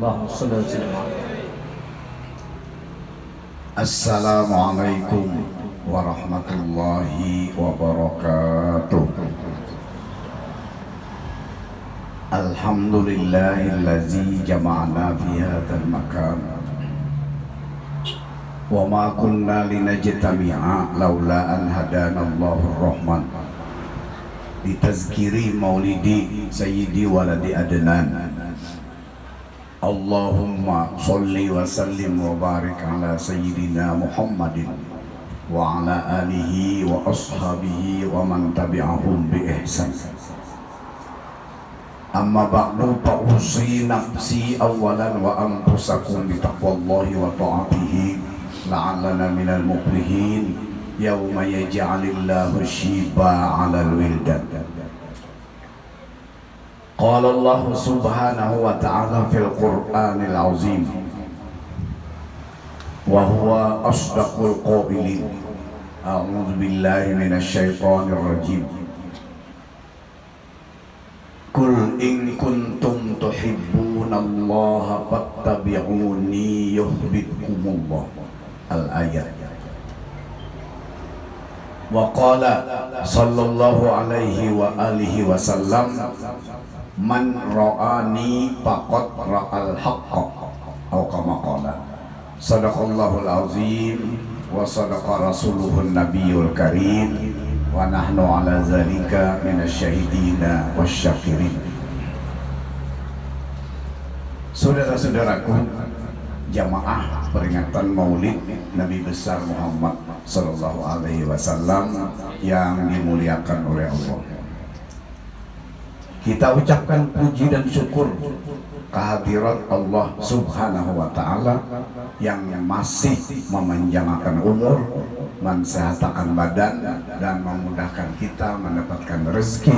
اللهم صل وسلم Assalamualaikum warahmatullahi wabarakatuh Alhamdulillahillazi jama'na fi hadzal makan wa ma kunna linajtami'a laula an hadana Allahur Rahman litazkiri maulidi sayyidi waladi adnan Allahumma salli wa sallim wa barik ala sayyidina Muhammadin wa ala alihi wa ashabihi wa man tabi'ahum bi ihsan Amma ba'du fa'usi nafsi awalan wa anfusakum bi taqwallahi wa ta'atihi la'allana minal muflihin yawma قال الله سبحانه وتعالى في القرآن العظيم وهو أصدق القائلين أعوذ بالله من الشيطان الرجيم. قل إن كنتم تحبون الله فاتبعوني يحببكم الله. الآية. وقال صلى الله عليه وآله وسلم man ra'ani faqad ra'al haqqa atau kama qala. Sadaqallahul azim wa sadaqa rasuluhun nabiyul karim wa nahnu ala zalika minasyahidina wasyakirin Saudara-saudaraku jamaah peringatan Maulid Nabi besar Muhammad sallallahu alaihi wasallam yang dimuliakan oleh Allah kita ucapkan puji dan syukur kehadirat Allah subhanahu wa ta'ala yang masih memanjangkan umur mensehatkan badan dan memudahkan kita mendapatkan rezeki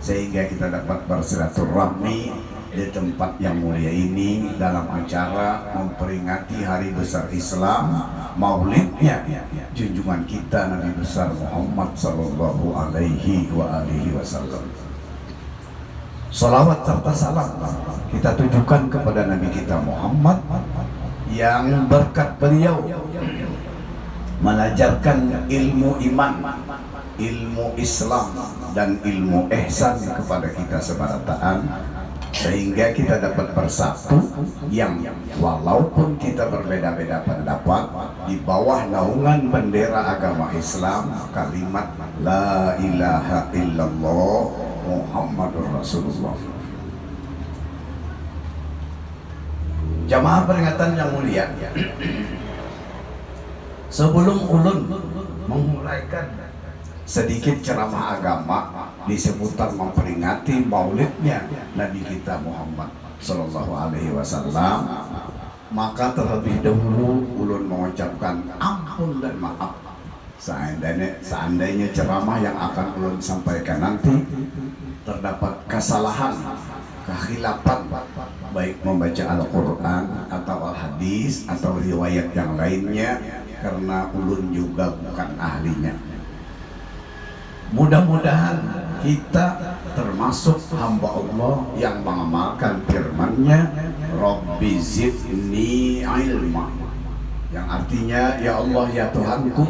sehingga kita dapat bersilaturahmi di tempat yang mulia ini dalam acara memperingati hari besar Islam maulidnya junjungan kita Nabi besar Muhammad sallallahu alaihi wa alihi wasallam Salawat serta salam kita tujukan kepada Nabi kita Muhammad yang berkat beliau. Mengajarkan ilmu iman, ilmu Islam dan ilmu ihsan kepada kita sebarataan sehingga kita dapat bersatu yang walaupun kita berbeda-beda pendapat di bawah naungan bendera agama Islam kalimat la ilaha illallah Muhammadur Rasulullah. Jamaah peringatan yang mulia Sebelum ulun memulaikan sedikit ceramah agama di seputar memperingati maulidnya Nabi kita Muhammad Sallallahu Alaihi Wasallam maka terlebih dahulu ulun mengucapkan ampun dan maaf seandainya, seandainya ceramah yang akan ulun sampaikan nanti terdapat kesalahan, kehilapan baik membaca Al-Quran atau Al-Hadis atau riwayat yang lainnya karena ulun juga bukan ahlinya. Mudah-mudahan kita termasuk hamba Allah yang mengamalkan firman-Nya Rabbi zidni ilma. Yang artinya ya Allah ya Tuhanku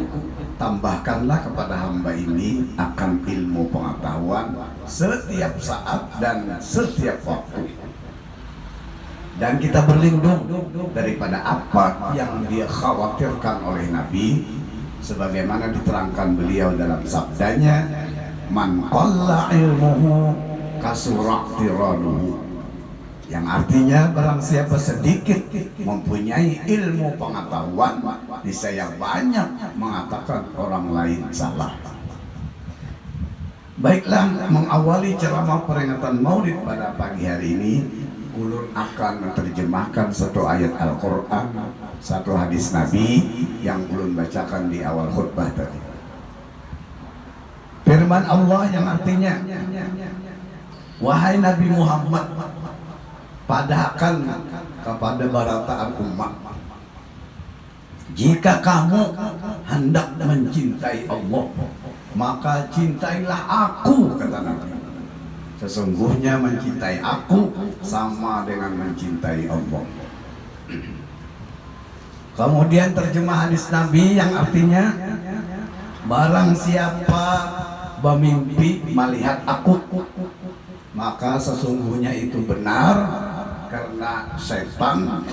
tambahkanlah kepada hamba ini akan ilmu pengetahuan setiap saat dan setiap waktu. Dan kita berlindung daripada apa yang dia khawatirkan oleh Nabi sebagaimana diterangkan beliau dalam sabdanya man qalla ilmuhu yang artinya barang siapa sedikit mempunyai ilmu pengetahuan saya banyak mengatakan orang lain salah. Baiklah mengawali ceramah peringatan maulid pada pagi hari ini ulun akan menerjemahkan satu ayat Al-Quran satu hadis Nabi yang ulun bacakan di awal khutbah tadi. Firman Allah yang artinya wahai Nabi Muhammad padakan kepada barataan umat jika kamu hendak mencintai Allah maka cintailah aku kata Nabi Sesungguhnya mencintai aku sama dengan mencintai Allah. Kemudian terjemah hadis Nabi yang artinya Barang siapa bermimpi melihat aku Maka sesungguhnya itu benar Karena setan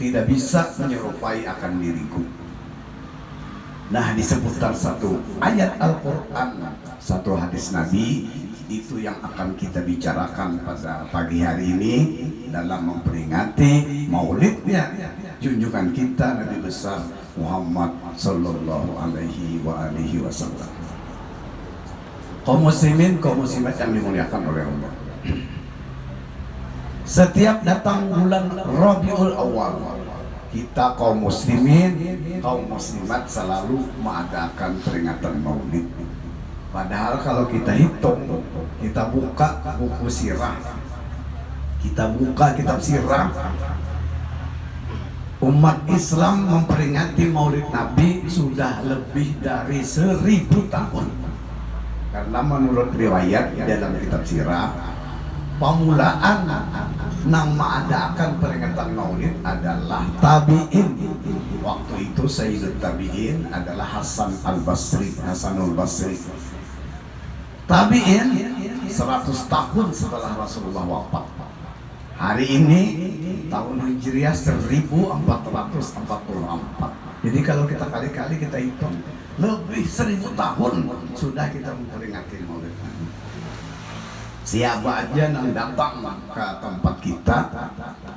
tidak bisa menyerupai akan diriku Nah di seputar satu ayat Al-Quran Satu hadis Nabi itu yang akan kita bicarakan pada pagi hari ini dalam memperingati maulidnya junjungan kita Nabi besar Muhammad sallallahu alaihi wa alihi wasallam. Kaum muslimin, kaum muslimat yang dimuliakan oleh Allah. Setiap datang bulan Rabiul Awal, kita kaum muslimin, kaum muslimat selalu mengadakan peringatan Maulid. Padahal kalau kita hitung, kita buka buku sirah, kita buka kitab sirah, umat Islam memperingati Maulid Nabi sudah lebih dari seribu tahun. Karena menurut riwayat dalam kitab sirah, pemulaan nama adakan peringatan Maulid adalah tabiin. Waktu itu Sayyidul Tabiin adalah Hasan Al Basri, Hasanul Basri. Tabiin 100 tahun setelah Rasulullah wafat. Hari ini tahun Hijriah 1444 jadi kalau kita kali-kali kita hitung lebih seribu tahun sudah kita memperingati maulid siapa aja yang datang ke tempat kita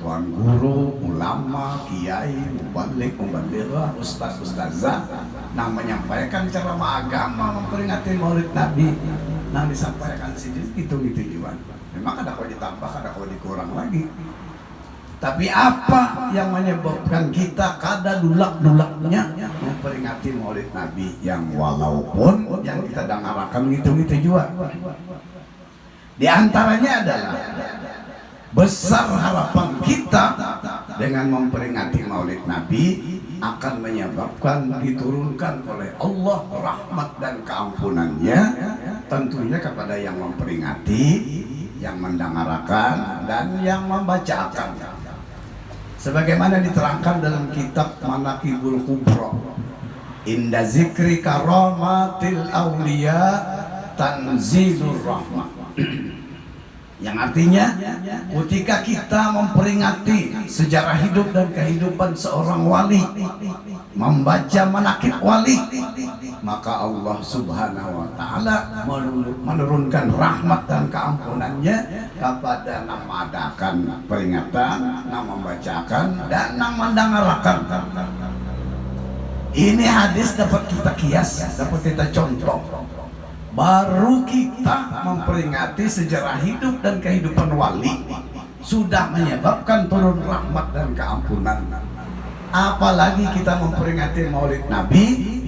tuan guru, ulama, kiai, mubalik, mubalighah, ustaz, ustazah yang menyampaikan ceramah agama memperingati maulid Nabi nah disampaikan sini itu gitu juga memang ada kau ditambah ada kau dikurang lagi. Tapi apa yang menyebabkan kita kada dulak-dulaknya memperingati maulid Nabi yang walaupun yang kita dengarkan gitu-gitu juga di antaranya adalah besar harapan kita dengan memperingati maulid Nabi akan menyebabkan diturunkan oleh Allah rahmat dan keampunannya tentunya kepada yang memperingati yang mendengarkan dan yang membacakan. Sebagaimana diterangkan dalam kitab Manakibul Kubro Inda zikri karamatil awliya tanzilur rahmat yang artinya ketika kita memperingati sejarah hidup dan kehidupan seorang wali membaca manakib wali maka Allah subhanahu wa ta'ala menurunkan rahmat dan keampunannya kepada yang mengadakan peringatan yang membacakan dan yang mendengarkan ini hadis dapat kita kias dapat kita contoh baru kita memperingati sejarah hidup dan kehidupan wali sudah menyebabkan turun rahmat dan keampunan. Apalagi kita memperingati maulid nabi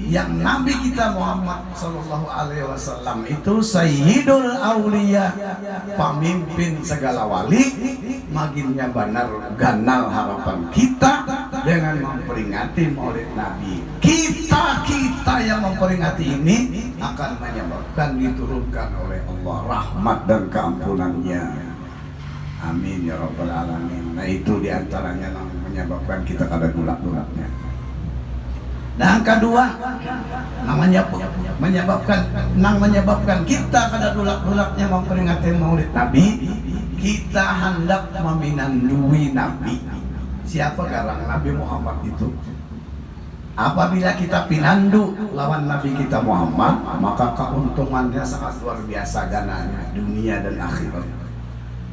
yang nabi kita Muhammad Sallallahu Alaihi Wasallam itu Sayyidul Aulia pemimpin segala wali maginnya benar ganal harapan kita dengan memperingati maulid nabi. Kita kita yang memperingati ini akan menyebabkan diturunkan oleh Allah rahmat dan keampunannya. Amin ya rabbal alamin. Nah itu di antaranya yang menyebabkan kita kada gulak-gulaknya nah yang kedua namanya menyebabkan nang menyebabkan kita kada gulak-gulaknya memperingati maulid nabi kita hendak meminandui nabi. Siapa garang nabi Muhammad itu Apabila kita pinandu lawan Nabi kita Muhammad, maka keuntungannya sangat luar biasa gananya dunia dan akhirat.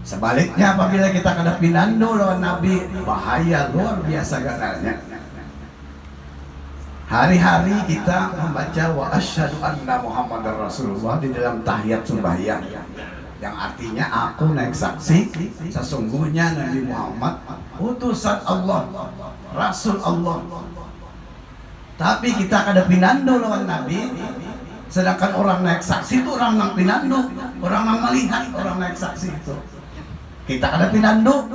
Sebaliknya apabila kita kena pinandu lawan Nabi, bahaya luar biasa gananya. Hari-hari kita membaca wa asyhadu anna Muhammadar Rasulullah di dalam tahiyat sembahyang yang artinya aku naik saksi sesungguhnya Nabi Muhammad utusan Allah, Rasul Allah tapi kita kada pinando lawan Nabi. Sedangkan orang naik saksi itu orang yang pinando. Orang yang melihat orang naik saksi itu. Kita kada pinando.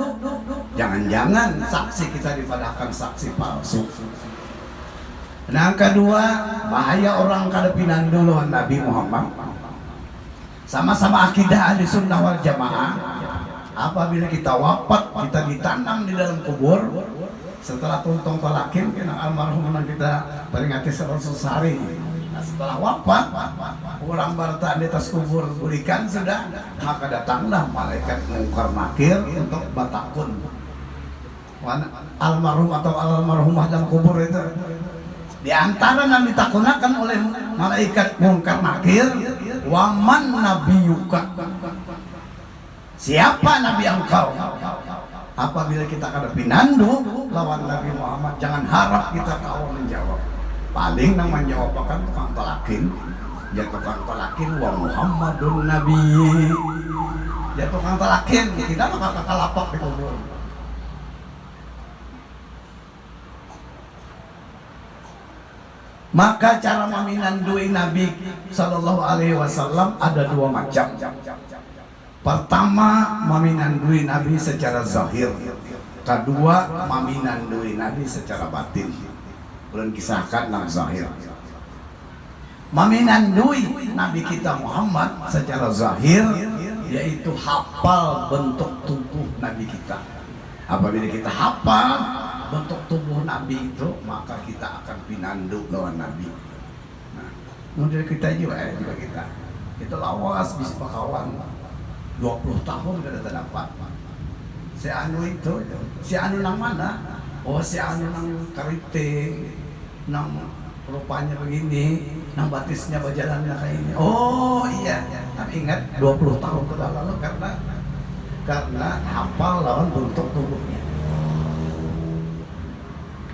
Jangan-jangan saksi kita dipadahkan saksi palsu. Nah kedua bahaya orang kada pinando lawan Nabi Muhammad. Sama-sama akidah ahli sunnah wal jamaah. Apabila kita wafat kita ditanam di dalam kubur setelah tuntung talakin kena almarhum kita peringati seratus hari nah, setelah wafat orang bertahan di atas kubur berikan sudah maka datanglah malaikat mungkar nakir untuk batakun. Almarhum atau almarhumah dalam kubur itu di antara yang ditakunakan oleh malaikat mungkar nakir waman nabiyuka? Siapa nabi engkau apabila kita hadapi nandu lawan Nabi Muhammad jangan harap kita tahu menjawab. Paling yang menjawab kan tukang tolakin. Ya tukang tolakin wa Muhammadun Nabi. Ya tukang tolakin kita kakak lapak di kubur. Maka cara meminandui Nabi Shallallahu Alaihi Wasallam ada dua macam pertama meminandui Nabi secara zahir. Kedua meminandui Nabi secara batin. Belum kisahkan dalam zahir. Meminandui Nabi kita Muhammad secara zahir yaitu hafal bentuk tubuh Nabi kita. Apabila kita hafal bentuk tubuh Nabi itu maka kita akan pinandu lawan Nabi. Nah, kita juga ya juga kita. Kita lawas bisa kawan 20 tahun kita terdapat si anu itu si anu nang mana? Oh si anu nang keriting nang rupanya begini nang batisnya berjalannya kayak ini. Oh iya. Tapi ingat 20 tahun ke lalu karena karena hafal lawan bentuk tubuhnya.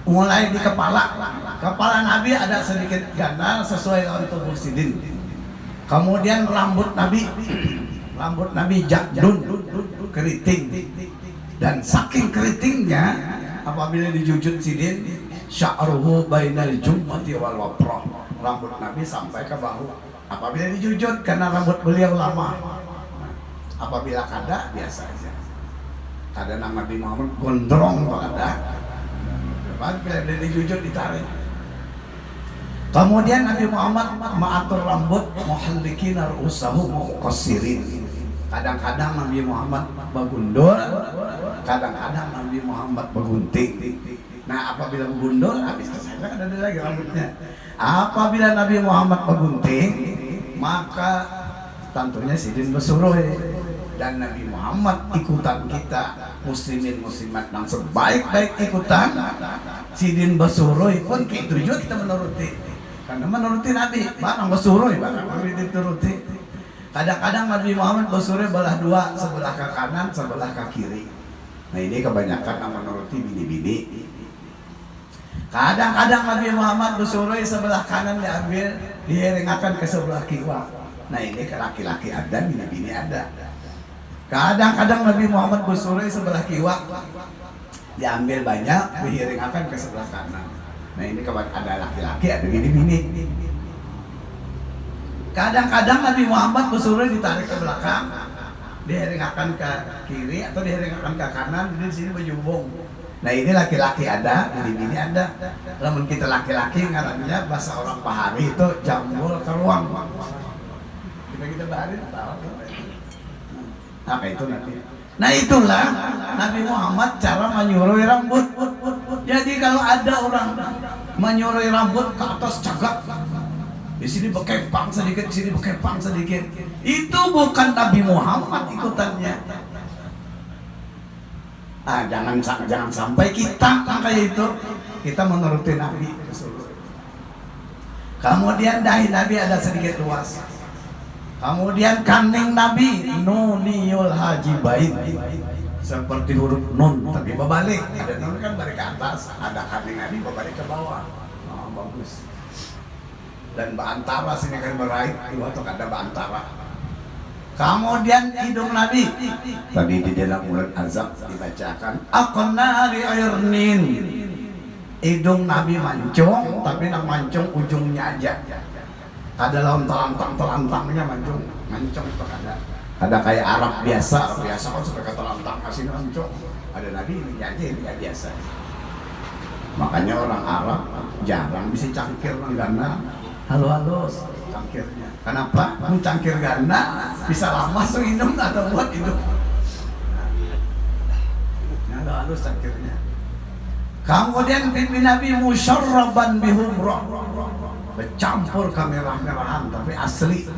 Mulai di kepala. Kepala Nabi ada sedikit ganda sesuai dengan tubuh sidin. Kemudian rambut Nabi rambut Nabi jakdun keriting. Dan saking keritingnya apabila dijujut sidin sya'ruhu bainal jumati wal waprah. Rambut Nabi sampai ke bahu. Apabila dijujut karena rambut beliau lama. Apabila kada biasa aja. Ada nama Nabi Muhammad gondrong ada Bila dijujur ditarik. Kemudian Nabi Muhammad mengatur rambut muhallikin usahu muqassirin. Kadang-kadang Nabi Muhammad bagundul, kadang-kadang Nabi Muhammad bagunting. Nah, apabila bagundul habis selesai kan ada lagi rambutnya. Apabila Nabi Muhammad bagunting, maka tentunya sidin besuruh dan Nabi Muhammad ikutan kita muslimin muslimat yang sebaik-baik ikutan sidin basuroi pun kita juga kita menuruti karena menuruti Nabi barang basuroi barang dituruti kadang-kadang Nabi Muhammad basuroi belah dua sebelah ke kanan sebelah ke kiri nah ini kebanyakan yang menuruti bini-bini kadang-kadang Nabi Muhammad basuroi sebelah kanan diambil diherengakan ke sebelah kiri nah ini ke laki-laki ada bini-bini ada Kadang-kadang Nabi Muhammad bersore sebelah kiwa diambil banyak, dihiring akan ke sebelah kanan. Nah ini kalau ada laki-laki, ada bini-bini. Kadang-kadang Nabi Muhammad bersore ditarik ke belakang, dihiring akan ke kiri atau dihiring akan ke kanan, di sini berjubung. Nah ini laki-laki ada, bini-bini ada. Namun kita laki-laki ngarannya bahasa orang pahami itu jambul ke ruang. Kita kita baharin tahu apa itu nanti nah itulah Nabi Muhammad cara menyuruh rambut jadi kalau ada orang menyuruh rambut ke atas cagak di sini bekepang sedikit, di sini bekepang sedikit. Itu bukan Nabi Muhammad ikutannya. Ah, jangan jangan sampai kita kayak itu. Kita menuruti Nabi. Kemudian dahi Nabi ada sedikit luas. Kemudian kaning Nabi Nuniul Haji Bain seperti huruf nun tapi berbalik. Ada nun kan balik ke atas, ada kaning Nabi berbalik ke bawah. Oh, bagus. Dan bantara sini kan meraih, waktu ada bantara. Kemudian hidung Nabi. Tadi di dalam mulut azab dibacakan akonari ayurnin hidung Nabi mancung tapi nak mancung ujungnya aja. Ada telantang telantangnya mancung. Mancung itu ada. Ada kayak Arab biasa. Biasa kan sudah kata telantang kasih mancung. Ada Nabi ini aja ini ya biasa. Makanya orang Arab jarang bisa cangkir karena halo halo cangkirnya kenapa mencangkir ganda bisa lama so minum atau buat hidup nah, halus cangkirnya kemudian pimpin Nabi musyarraban bihumrah bercampur kemerah-merahan tapi asli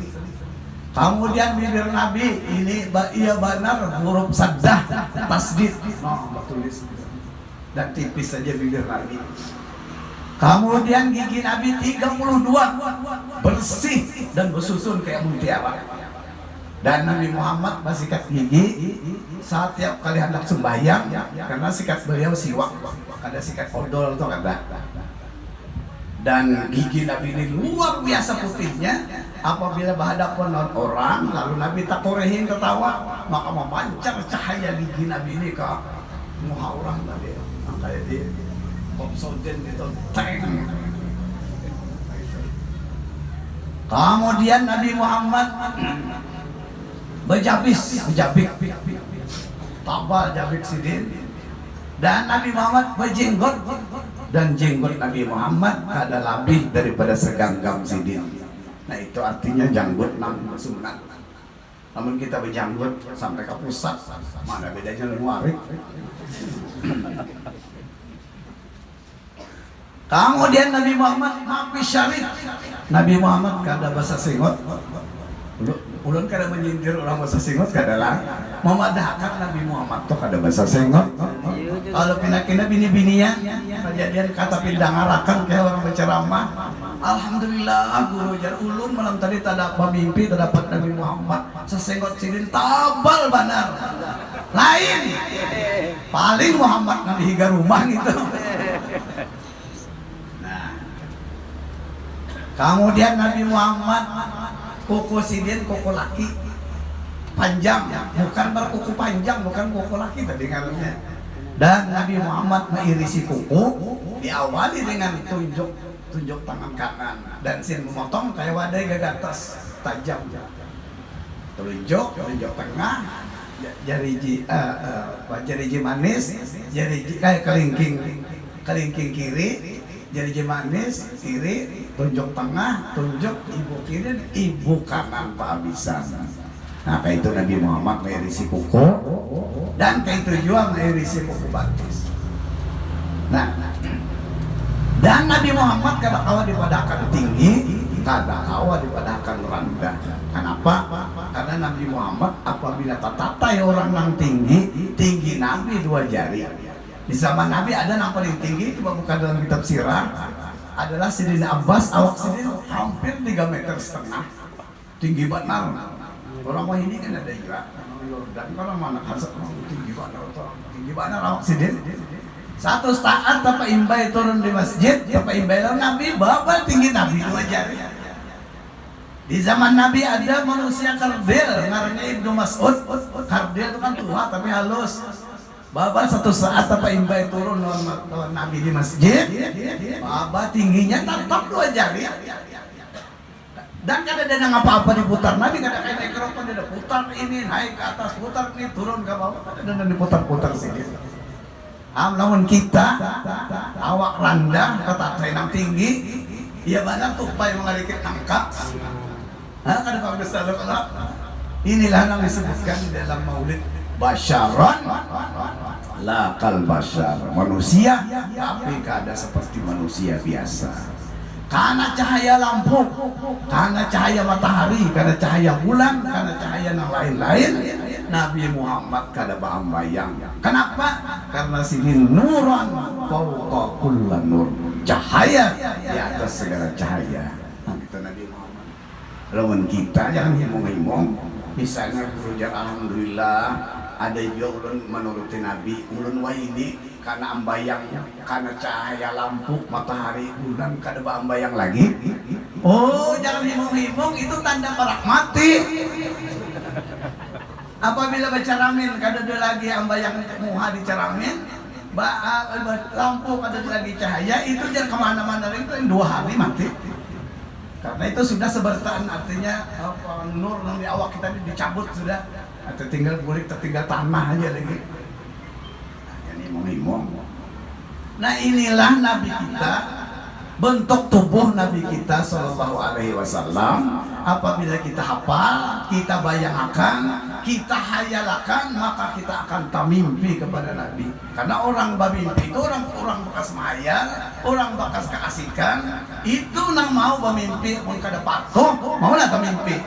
kemudian bibir Nabi ini iya benar huruf saddah tasdid no, tulis dan tipis saja bibir Nabi kemudian gigi Nabi 32 bersih dan bersusun kayak mutiara dan Nabi Muhammad bersikat gigi. Saat tiap kali hendak sembahyang karena sikat beliau siwak. Ada sikat odol atau ada dan gigi Nabi ini luar biasa putihnya. Apabila berhadapan orang lalu Nabi tak korehin ketawa maka memancar cahaya gigi Nabi ini ke muka orang tadi kayak dia Itu kemudian Nabi Muhammad. Berjabis berjabik tabal jabik sidin. Dan Nabi Muhammad berjenggot dan jenggot Nabi Muhammad ada lebih daripada seganggam sidin. Nah itu artinya janggut enam sunat namun kita berjanggut sampai ke pusat. Mana bedanya luar Kemudian Nabi Muhammad Nabi Syarif. Nabi Muhammad kada bahasa singot. Ulun kada menyindir orang bahasa singot kada lah. Memadahkan Nabi Muhammad tuh kada bahasa singot. Kalau pindah-pindah bini-bininya kejadian kata pindah ngarakan kayak orang berceramah. Alhamdulillah guru jar ulun malam tadi tak dapat mimpi tak dapat Nabi Muhammad. Sesenggot sidin tabal banar. Lain. Paling Muhammad higa rumah gitu Kemudian Nabi Muhammad kuku sidin kuku laki panjang, bukan berkuku panjang, bukan kuku laki tadi ngaruhnya. Dan Nabi Muhammad mengirisi kuku diawali dengan tunjuk tunjuk tangan kanan dan sin memotong kayak wadai gagatas tajam. Tunjuk, tunjuk tengah, jari uh, uh, jari manis, jari kayak kelingking kelingking kiri, jari manis kiri, tunjuk tengah, tunjuk ibu kiri, ibu kanan kehabisan. Nah, kayak itu Nabi Muhammad merisi kuku dan kayak itu juga merisi kuku batis. Nah, dan Nabi Muhammad kada kawa dipadakan tinggi, kada kawa dipadakan rendah. Kenapa? Karena Nabi Muhammad apabila tatatai orang yang tinggi, tinggi Nabi dua jari. Di zaman Nabi ada yang paling tinggi, itu bukan dalam kitab sirah, adalah Sidina Abbas awak Sidin hampir 3 meter setengah. Tinggi benar orang wah ini kan ada juga Yordan kalau mana kasar tinggi benar tinggi benar awak Sidin. Satu saat Bapak Imbai turun di masjid Bapak Imbai Nabi bapak tinggi Nabi dua jari di zaman Nabi ada manusia kardil namanya Ibnu Mas'ud. Kardil itu kan tua tapi halus Baba satu saat apa imbai turun lawan Nabi di masjid, Baba tingginya tetap dua jari. Dan kada ada apa-apa diputar Nabi kada kayak mikrofon dia putar ini naik ke atas putar ini turun ke bawah kada ada diputar-putar sini. Am namun kita awak rendah kata trenang tinggi, ya benar tupai mengalikit angka. Hah kada kau besar Inilah yang disebutkan di dalam maulid basyaran la kal basyar manusia tapi kada seperti manusia biasa. Karena cahaya lampu karena cahaya matahari karena cahaya bulan karena cahaya yang lain-lain Nabi Muhammad kada bayang. Kenapa? Karena sini nuran fauqa nur. Cahaya di atas segala cahaya. Kita Nabi Muhammad. Lawan kita jangan himong-himong misalnya berujar Alhamdulillah ada juga ulun menuruti Nabi. Ulun wa ini karena ambayang karena cahaya lampu matahari bulan kada ambayang lagi. Oh jangan himung-himung itu tanda perak mati. Apabila baca ramin kada ada lagi ambayang muha di ceramin lampu kada ada lagi cahaya itu jangan ke mana-mana itu dua hari mati. Karena itu sudah sebertaan artinya nur yang di awak kita dicabut sudah atau tinggal kulit tertinggal tanah aja lagi. Nah, nah inilah nabi kita bentuk tubuh nabi kita Shallallahu Alaihi Wasallam. Apabila kita hafal kita bayangkan kita hayalakan maka kita akan tamimpi kepada Nabi. Karena orang bermimpi itu orang orang bekas mahayal orang bekas keasikan. Itu nang mau bermimpi mau kada patuh mau lah tamimpi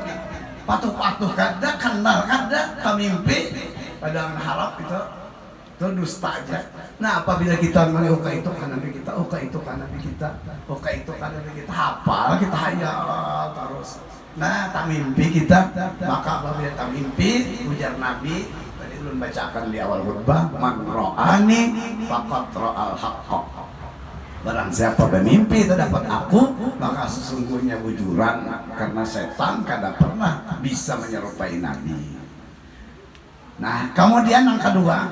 patuh-patuh kada kenal kada tamimpi padahal harap itu itu dusta aja. Nah apabila kita menguka itu kan nabi kita uka itu kan nabi kita uka itu kan nabi kita hafal kita hayal terus. Nah tak mimpi kita maka apabila tak mimpi ujar nabi tadi belum bacakan di awal khutbah man ro'ani fakat ro'al haqqa Barang siapa bermimpi terdapat aku Maka sesungguhnya bujuran Karena setan kada pernah bisa menyerupai Nabi Nah, kemudian yang kedua,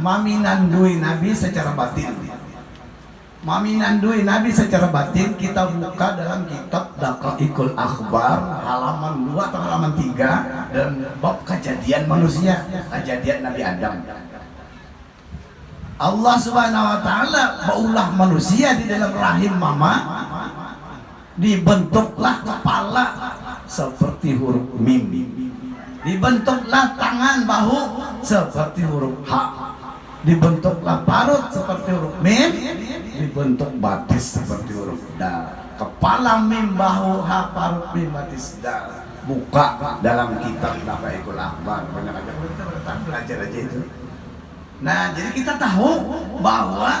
maminandui Nabi secara batin. Maminandui Nabi secara batin kita buka dalam kitab Daqaiqul Akhbar halaman 2 atau halaman 3 dan bab kejadian manusia, kejadian Nabi Adam. Allah Subhanahu wa taala baulah manusia di dalam rahim mama dibentuklah kepala seperti huruf mim. Dibentuklah tangan bahu seperti huruf H dibentuklah parut seperti huruf mim. Dibentuk batis seperti huruf dal kepala mim bahu H parut mim batis dal buka dalam kitab Nabaikul Akbar banyak aja. Kita belajar aja itu nah jadi kita tahu bahwa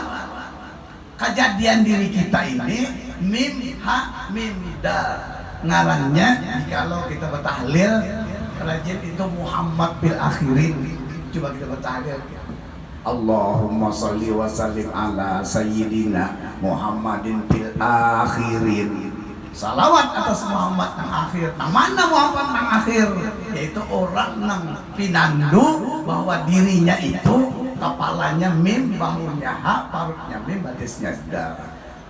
kejadian diri kita ini mim ha mim dal ngarannya kalau kita bertahlil rajin itu Muhammad bil akhirin. Coba kita bertahlil. Allahumma salli wa sallim ala sayyidina Muhammadin bil akhirin. Salawat atas Muhammad yang akhir. Nah mana Muhammad yang akhir? Yaitu orang yang pinandu bahwa dirinya itu kepalanya mim bahunya ha parutnya mim batisnya sedar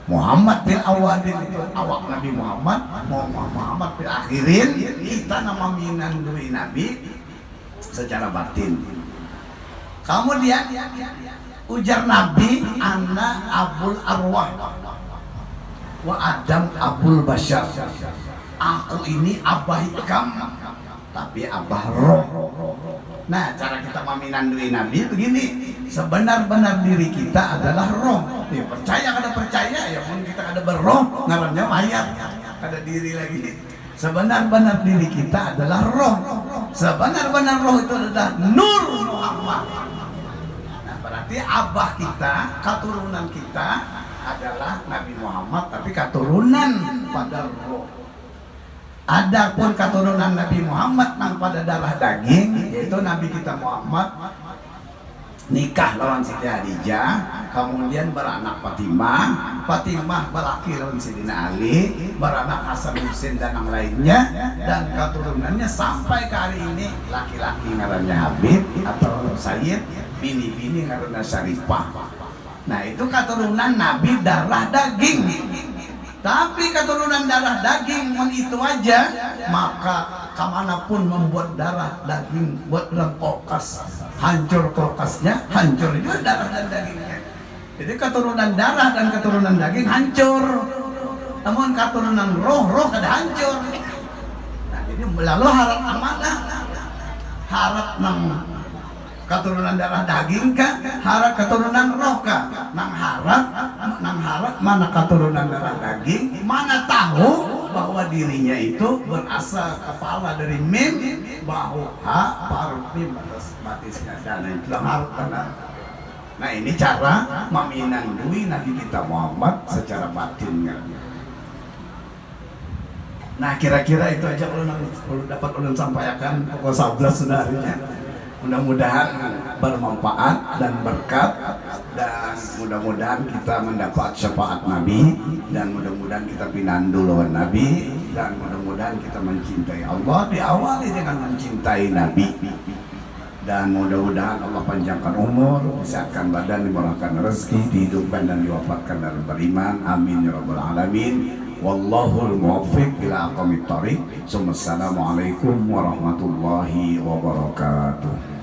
Muhammad bin Awadin itu awak Nabi Muhammad Muhammad bin akhirin kita nama minandui Nabi secara batin. Kemudian ujar Nabi anak abul arwah. Wa adam abul bashar. Aku ini abah ikam. Tapi abah roh nah cara kita meminandui Nabi begini. Sebenar-benar diri kita adalah roh. Ya, percaya kada percaya ya mungkin kita ada berroh. Ngarannya mayat. Ada diri lagi. Sebenar-benar diri kita adalah roh. Sebenar-benar roh itu adalah nur Muhammad. Nah berarti abah kita keturunan kita adalah Nabi Muhammad tapi keturunan pada roh Adapun keturunan Nabi Muhammad nang pada darah daging yaitu Nabi kita Muhammad nikah lawan Siti Hadijah kemudian beranak Fatimah Fatimah berlaki lawan Sidina Ali beranak Hasan Husin dan yang lainnya dan keturunannya sampai ke hari ini laki-laki ngarannya Habib atau Sayyid bini-bini ngarannya Syarifah. Nah itu keturunan Nabi darah daging tapi keturunan darah daging itu aja maka ke mana pun membuat darah daging buat kulkas hancur kulkasnya hancur itu darah dan dagingnya. Jadi keturunan darah dan keturunan daging hancur. Namun keturunan roh roh ada hancur. Nah jadi lalu harap amanah harap nang keturunan darah daging kah? Harap keturunan roh kah? Nang harap nang harap mana keturunan darah daging? Mana tahu bahwa dirinya itu berasal kepala dari mim bahu ha paru mim atas batisnya. Dan itu harap nah ini cara meminandui Nabi kita Muhammad secara batin nah kira-kira itu aja kalau dapat ulun sampaikan pokok 11 sudah harinya mudah-mudahan bermanfaat dan berkat dan mudah-mudahan kita mendapat syafaat Nabi dan mudah-mudahan kita pinandu lawan Nabi dan mudah-mudahan kita mencintai Allah diawali dengan mencintai Nabi dan mudah-mudahan Allah panjangkan umur, disehatkan badan, dimurahkan rezeki, dihidupkan dan diwafatkan dalam beriman. Amin ya rabbal alamin. Wallahul muwaffiq ila aqwamit thoriq. Assalamualaikum warahmatullahi wabarakatuh.